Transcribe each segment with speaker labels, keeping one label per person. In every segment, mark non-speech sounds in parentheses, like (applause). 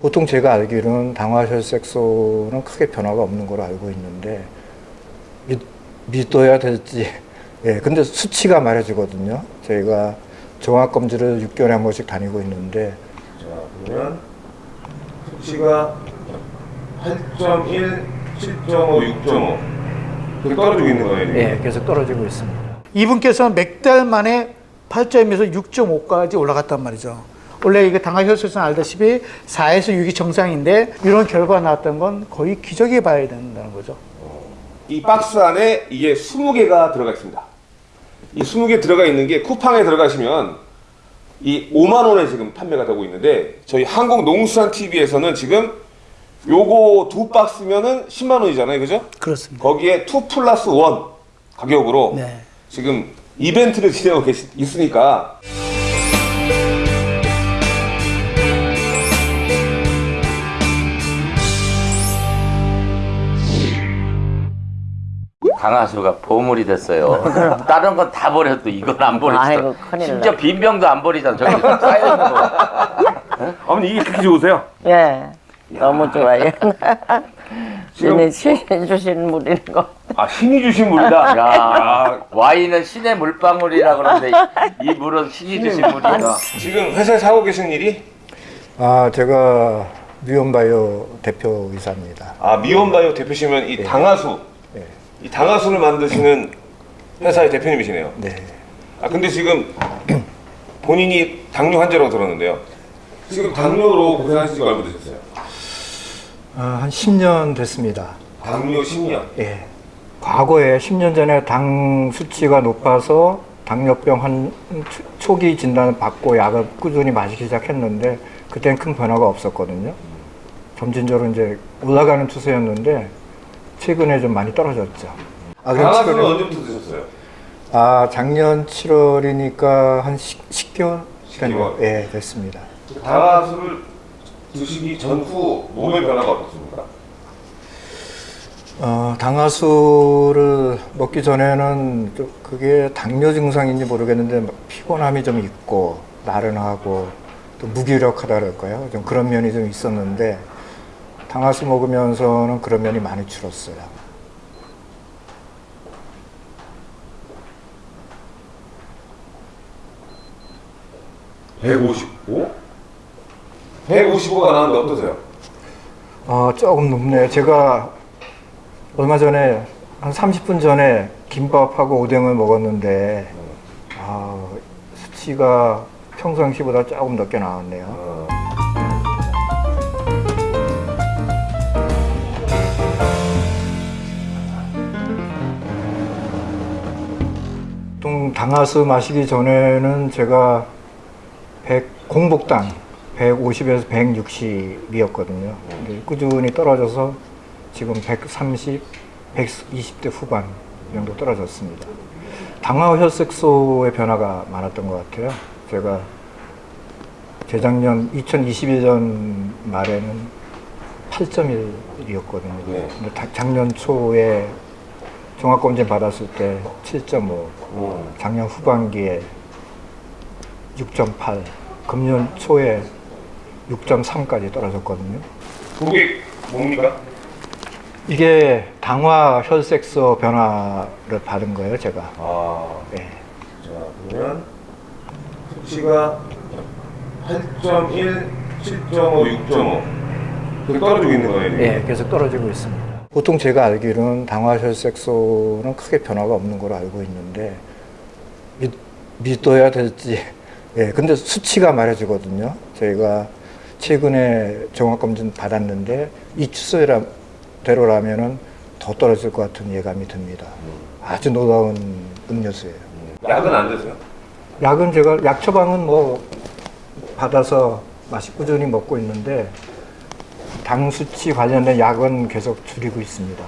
Speaker 1: 보통 제가 알기로는 당화혈색소는 크게 변화가 없는 걸로 알고 있는데 믿, 믿어야 될지 (laughs) 예 근데 수치가 말해주거든요 저희가 종합검진을 6개월에 한 번씩 다니고 있는데
Speaker 2: 자, 그러면 수치가 8.1, 7.5, 6.5 이렇게 떨어지고 있는 거예요.
Speaker 1: 예 계속 떨어지고 있습니다
Speaker 3: 이분께서는 몇 달 만에 8점에서 6.5까지 올라갔단 말이죠. 원래 이게 당화혈색소는 알다시피 4에서 6이 정상인데 이런 결과가 나왔던 건 거의 기적에 봐야 된다는 거죠.
Speaker 2: 이 박스 안에 이게 20개가 들어가 있습니다. 이 20개 들어가 있는 게 쿠팡에 들어가시면 이 5만 원에 지금 판매가 되고 있는데 저희 한국농수산 TV에서는 지금 요거 두 박스면은 10만 원이잖아요. 그죠?
Speaker 3: 그렇습니다.
Speaker 2: 거기에 2 플러스 1 가격으로
Speaker 3: 네.
Speaker 2: 지금 이벤트를 (laughs) 진행하고 계시, 있으니까
Speaker 4: 강하수가 보물이 됐어요. (laughs) 다른 건 다 버려도 이건 안 버리죠. 심지어
Speaker 5: 났네.
Speaker 4: 빈병도 안 버리잖아. 저기 쌓여 있는 거. (laughs)
Speaker 2: 어머니 이게 그렇게 좋으세요?
Speaker 5: 예, 너무 좋아요. (laughs) 신이 신이 주신 물인 거.
Speaker 2: 아 신이 주신 물이다.
Speaker 4: 야, 와인은 신의 물방울이라 그러는데 이 물은 신이 주신 물이다.
Speaker 2: 지금 회사에서 하고 계신 일이
Speaker 1: 아 제가 미온바이오 대표이사입니다
Speaker 2: 아 미온바이오 대표시면 이 당하수
Speaker 1: 네.
Speaker 2: 이 당하수를 만드시는 회사의 대표님이시네요.
Speaker 1: 네.
Speaker 2: 아 근데 지금 본인이 당뇨 환자라고 들었는데요. 지금 당뇨로 고생하신 지가 얼마 되셨어요?
Speaker 1: 아, 한 10년 됐습니다
Speaker 2: 당뇨 10년.
Speaker 1: 예. 과거에 10년 전에 당 수치가 높아서 당뇨병 한 초- 초기 진단을 받고 약을 꾸준히 마시기 시작했는데 그때는 큰 변화가 없었거든요. 점진적으로 이제 올라가는 추세였는데 최근에 좀 많이 떨어졌죠. 아, 최근에-
Speaker 2: 언제부터 드셨어요?
Speaker 1: 아 작년 7월이니까 한 10, 개월
Speaker 2: 10개월.
Speaker 1: 예, 됐습니다.
Speaker 2: 당하수를 드시기 전후 몸의 변화가 어떻습니까?
Speaker 1: 어, 당하수를 먹기 전에는 좀 그게 당뇨 증상인지 모르겠는데 막 피곤함이 좀 있고 나른하고 또 무기력하다 그럴까요? 좀 그런 면이 좀 있었는데 당하수 먹으면서는 그런 면이 많이 줄었어요.
Speaker 2: 백 155? 155가 나왔는데 어떠세요?
Speaker 1: 어, 조금 높네요. 제가 얼마 전에 한 30분 전에 김밥하고 오뎅을 먹었는데 아, 수치가 평상시보다 조금 높게 나왔네요. 당하수 마시기 전에는 제가 100, 공복당 150에서 160이었거든요. 근데 꾸준히 떨어져서 지금 130, 120대 후반 정도 떨어졌습니다. 당화 혈색소의 변화가 많았던 것 같아요. 제가 재작년 2021년 말에는 8.1이었거든요.
Speaker 2: 네.
Speaker 1: 작년 초에 종합검진 받았을 때 7.5, 작년 후반기에 6.8, 금년 초에 6.3까지 떨어졌거든요.
Speaker 2: 그게 뭡니까?
Speaker 1: 이게 당화 혈색소 변화를 받은 거예요, 제가.
Speaker 2: 아,
Speaker 1: 예.
Speaker 2: 자 그러면 수치가 8.1, 7.5, 6.5 이렇게 떨어지고 있는 거예요.
Speaker 1: 예, 계속 떨어지고 있습니다. 보통 제가 알기로는 당화 혈색소는 크게 변화가 없는 걸로 알고 있는데 믿, 믿어야 될지 (laughs) 예, 근데 수치가 말해주거든요. 저희가 최근에 종합검진 받았는데 이 추세대로라면 은 더 떨어질 것 같은 예감이 듭니다. 아주 놀라운 음료수예요.
Speaker 2: 약은 안 드세요?
Speaker 1: 약은 제가 약 처방은 뭐 받아서 맛이 꾸준히 먹고 있는데 당 수치 관련된 약은 계속 줄이고 있습니다.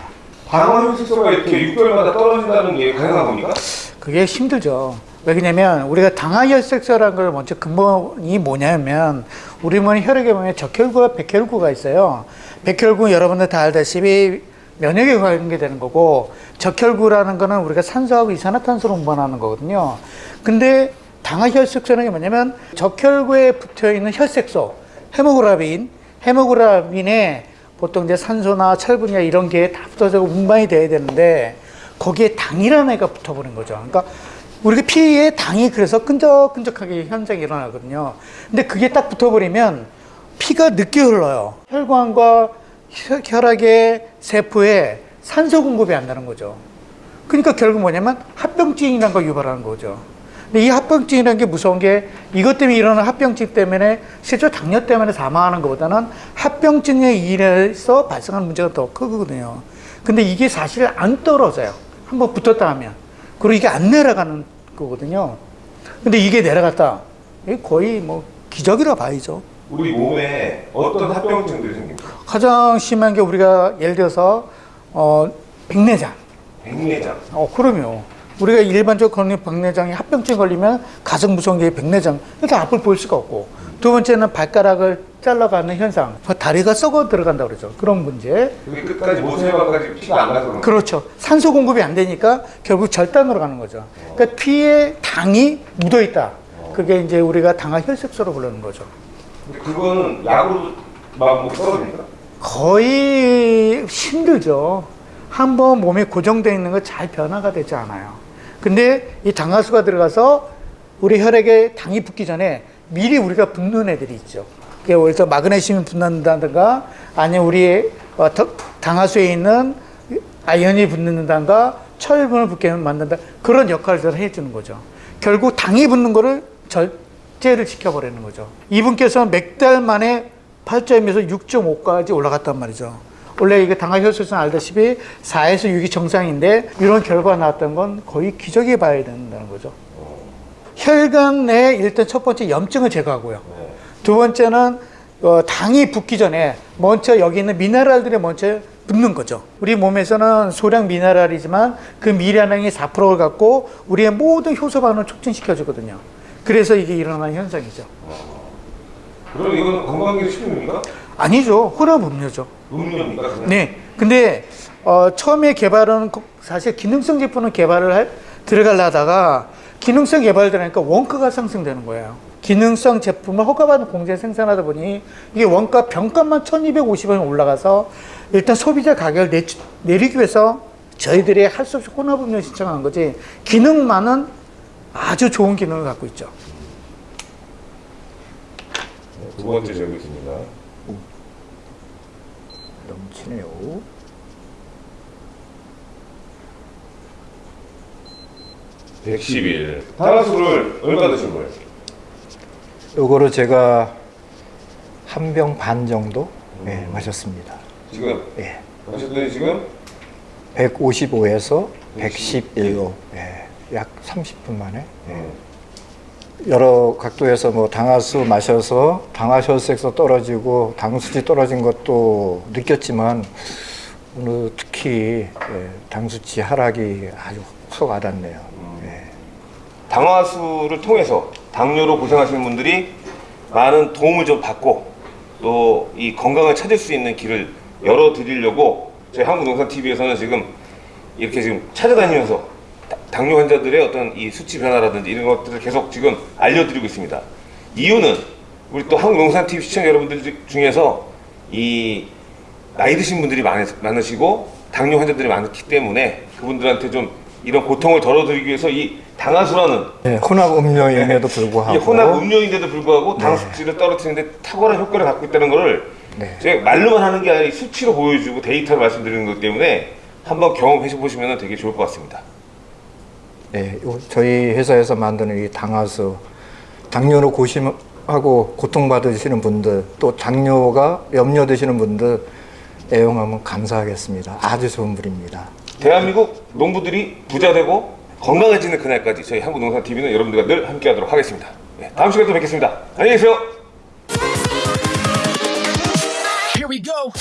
Speaker 2: 당화혈색소가 이렇게 6개월마다 떨어진다는 게 가능한 겁니까?
Speaker 3: 그게 힘들죠. 왜냐면 우리가 당화혈색소라는 걸 먼저 근본이 뭐냐면 우리 몸 혈액에 보면 적혈구와 백혈구가 있어요. 백혈구 여러분들 다 알다시피 면역에 관계되는 거고 적혈구라는 거는 우리가 산소하고 이산화탄소로 운반하는 거거든요. 근데 당화혈색소는 게 뭐냐면 적혈구에 붙어 있는 혈색소, 헤모그라빈 헤모그라빈에 보통 이제 산소나 철분이나 이런 게 다 붙어서 운반이 돼야 되는데 거기에 당이라는 애가 붙어버린 거죠. 그러니까 우리가 피에 당이 그래서 끈적끈적하게 현상이 일어나거든요. 근데 그게 딱 붙어버리면 피가 늦게 흘러요. 혈관과 혈- 혈액의 세포에 산소 공급이 안 되는 거죠. 그러니까 결국 뭐냐면 합병증이라는 걸 유발하는 거죠. 근데 이 합병증이라는 게 무서운 게 이것 때문에 일어나는 합병증 때문에 실제 당뇨 때문에 사망하는 것보다는 합병증에 의해서 발생하는 문제가 더 크거든요. 근데 이게 사실 안 떨어져요. 한번 붙었다 하면. 그리고 이게 안 내려가는 거거든요. 근데 이게 내려갔다. 이게 거의 뭐 기적이라 봐야죠.
Speaker 2: 우리 몸에 어떤 합병증들이 생깁니까?
Speaker 3: 가장 심한 게 우리가 예를 들어서 어 백내장.
Speaker 2: 백내장.
Speaker 3: 어 그럼요. 우리가 일반적으로 걸리는 백내장이 합병증 걸리면 가장 무서운 게 백내장. 이렇게 앞을 볼 수가 없고 두 번째는 발가락을 잘라가는 현상. 다리가 썩어 들어간다 그러죠. 그런 문제.
Speaker 2: 그게 끝까지 모세혈관까지 피가 안 가서.
Speaker 3: 그렇죠. 산소 공급이 안 되니까 결국 절단으로 가는 거죠. 그러니까 피에 당이 묻어 있다. 그게 이제 우리가 당화 혈색소로 부르는 거죠.
Speaker 2: 그거는 약으로 막뭐 떨어집니까?
Speaker 3: 거의 힘들죠. 한 번 몸에 고정되어 있는 거 잘 변화가 되지 않아요. 근데 이 당화수가 들어가서 우리 혈액에 당이 붙기 전에 미리 우리가 붓는 애들이 있죠. 그래서 마그네슘이 붙는다든가 아니면 우리 어, 더- 당화수에 있는 아연이 붙는다든가 철분을 붙게 만든다 그런 역할들을 해주는 거죠. 결국 당이 붙는 거를 절제를 시켜버리는 거죠. 이분께서는 몇달 만에 8점에서 6.5까지 올라갔단 말이죠. 원래 이게 당화혈색소는 알다시피 4에서 6이 정상인데 이런 결과가 나왔던 건 거의 기적이 봐야 된다는 거죠. 혈관 내 일단 첫 번째 염증을 제거하고요. 두 번째는 어, 당이 붙기 전에 먼저 여기 있는 미네랄들이 먼저 붙는 거죠. 우리 몸에서는 소량 미네랄이지만 그 미네랄이 4%를 갖고 우리의 모든 효소 반응을 촉진시켜 주거든요. 그래서 이게 일어나는 현상이죠.
Speaker 2: 그럼 이건 건강기능식품입니까?
Speaker 3: 아니죠. 혼합 음료죠.
Speaker 2: 음료입니까? 그냥?
Speaker 3: 네. 근데 어, 처음에 개발은 거- 사실 기능성 제품을 개발을 할, 들어가려다가 기능성 개발되니까 원가가 상승되는 거예요. 기능성 제품을 허가받은 공장에 생산하다 보니 이게 원가 병값만 1250원이 올라가서 일단 소비자 가격을 내, 내리기 위해서 저희들이 할 수 없이 혼합음료 신청한 거지 기능만은 아주 좋은 기능을 갖고 있죠.
Speaker 2: 두 번째 있습니다.
Speaker 1: 넘치네요.
Speaker 2: 백 110일. 탄화수를 얼마 드신 거예요?
Speaker 1: 요거를 제가 한 병 반 정도 예, 마셨습니다.
Speaker 2: 지금
Speaker 1: 예.
Speaker 2: 하셨더니 지금
Speaker 1: 155에서 111로 예, 약 30분 만에 예. 여러 각도에서 뭐 당화수 마셔서 당화혈색소 떨어지고 당수치 떨어진 것도 느꼈지만 오늘 특히 예, 당수치 하락이 아주 확 와닿네요. 예.
Speaker 2: 당화수를 통해서 당뇨로 고생하시는 분들이 많은 도움을 좀 받고 또 이 건강을 찾을 수 있는 길을 열어 드리려고 저희 한국농산TV에서는 지금 이렇게 지금 찾아다니면서 다- 당뇨 환자들의 어떤 이 수치 변화라든지 이런 것들을 계속 지금 알려드리고 있습니다. 이유는 우리 또 한국농산TV 시청자 여러분들 중- 중에서 이 나이 드신 분들이 많, 많으시고 당뇨 환자들이 많기 때문에 그분들한테 좀 이런 고통을 덜어드리기 위해서 이 당화수라는
Speaker 1: 예, 혼합 음료임에도 불구하고
Speaker 2: 이 혼합 음료인데도 불구하고 당 수치를 떨어뜨리는데 탁월한 효과를 갖고 있다는 것을
Speaker 1: 네.
Speaker 2: 제가 말로만 하는 게 아니라 이 수치로 보여주고 데이터를 말씀드리는 것 때문에 한번 경험해 보시면 되게 좋을 것 같습니다.
Speaker 1: 네, 요- 저희 회사에서 만드는 이 당화수 당뇨로 고심하고 고통받으시는 분들 또 당뇨가 염려되시는 분들 애용하면 감사하겠습니다. 아주 좋은 물입니다.
Speaker 2: 대한민국 농부들이 부자 되고 건강해지는 그날까지 저희 한국농산TV는 여러분들과 늘 함께하도록 하겠습니다. 네, 다음 시간에 또 뵙겠습니다. 안녕히 계세요.
Speaker 6: Here we go.